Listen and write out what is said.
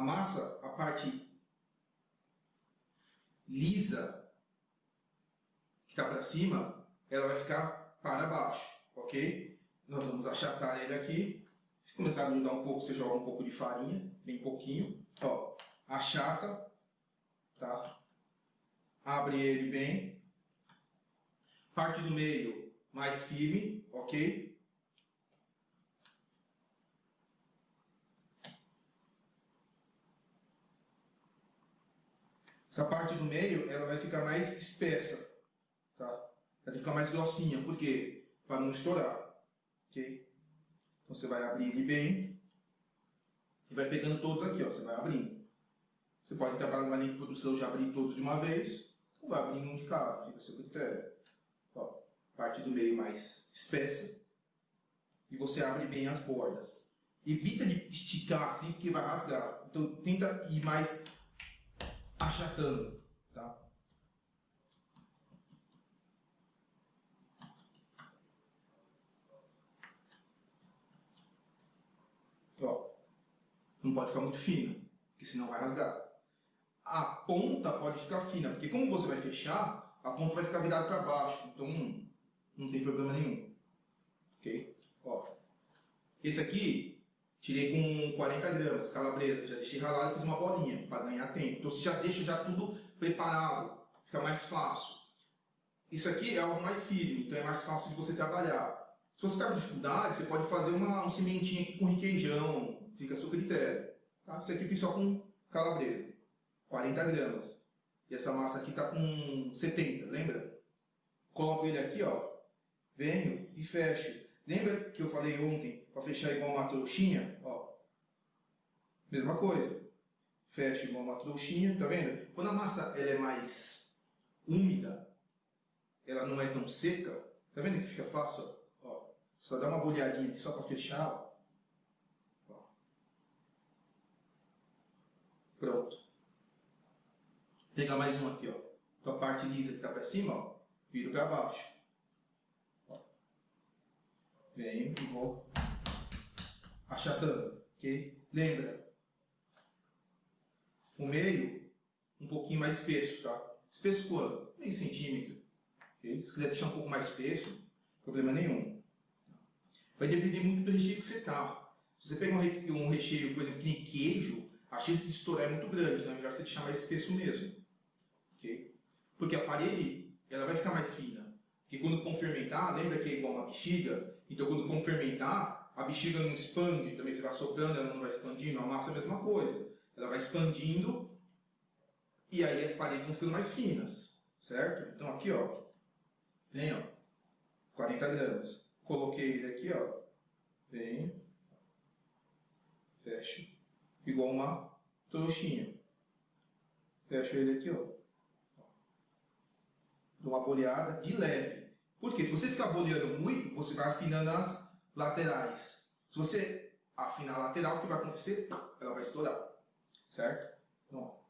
a massa, a parte lisa que está para cima, ela vai ficar para baixo, ok? Nós vamos achatar ele aqui. Se começar a grudar um pouco, você joga um pouco de farinha, bem pouquinho. Ó, achata, tá? Abre ele bem. Parte do meio mais firme, ok? Essa parte do meio, ela vai ficar mais espessa, tá? Ela vai ficar mais grossinha, por quê? Para não estourar, ok? Então você vai abrir ele bem e vai pegando todos aqui, ó, você vai abrindo. Você pode trabalhar na linha de produção já abrir todos de uma vez, ou vai abrindo um de cada, fica a seu critério. Ó, parte do meio mais espessa e você abre bem as bordas. Evita de esticar assim, porque vai rasgar. Então tenta ir mais achatando, tá? Ó, não pode ficar muito fina, porque senão vai rasgar. A ponta pode ficar fina, porque como você vai fechar, a ponta vai ficar virada para baixo, então não, não tem problema nenhum. Ok? Ó, esse aqui Tirei com 40 gramas, calabresa, já deixei ralado e fiz uma bolinha para ganhar tempo. Então você já deixa já tudo preparado, fica mais fácil. Isso aqui é algo mais firme, então é mais fácil de você trabalhar. Se você está com dificuldade, você pode fazer uma, um cimentinho aqui com requeijão, fica a seu critério. Tá? Isso aqui eu fiz só com calabresa, 40 gramas. E essa massa aqui está com 70, lembra? Coloco ele aqui, ó, venho e fecho. Lembra que eu falei ontem para fechar igual uma trouxinha? Ó, mesma coisa. Fecha igual uma trouxinha, tá vendo? Quando a massa ela é mais úmida, ela não é tão seca, tá vendo que fica fácil? Ó, só dá uma bolhadinha aqui só para fechar. Ó. Pronto. Pega mais um aqui, ó. Então a parte lisa que está para cima, ó, viro para baixo. Venho e vou achatando, ok? Lembra, o meio um pouquinho mais espesso, tá? Espesso quanto? Meio centímetro, ok? Se quiser deixar um pouco mais espesso, problema nenhum. Vai depender muito do recheio que você tá. Se você pegar um recheio, por exemplo, que nem queijo, a chance de estourar é muito grande, então é melhor você deixar mais espesso mesmo, ok? Porque a parede, ela vai ficar mais fina. Porque quando com fermentar, lembra que é igual uma bexiga? Então quando com fermentar, a bexiga não expande, também você vai soprando, ela não vai expandindo, a massa é a mesma coisa. Ela vai expandindo e aí as paredes vão ficando mais finas, certo? Então aqui, ó, vem, ó, 40 gramas. Coloquei ele aqui, ó, vem, fecho, igual uma trouxinha. Fecho ele aqui, ó, dou uma boleada de leve. Porque se você ficar boleando muito, você vai afinando as laterais. Se você afinar a lateral, o que vai acontecer? Ela vai estourar. Certo? Ó.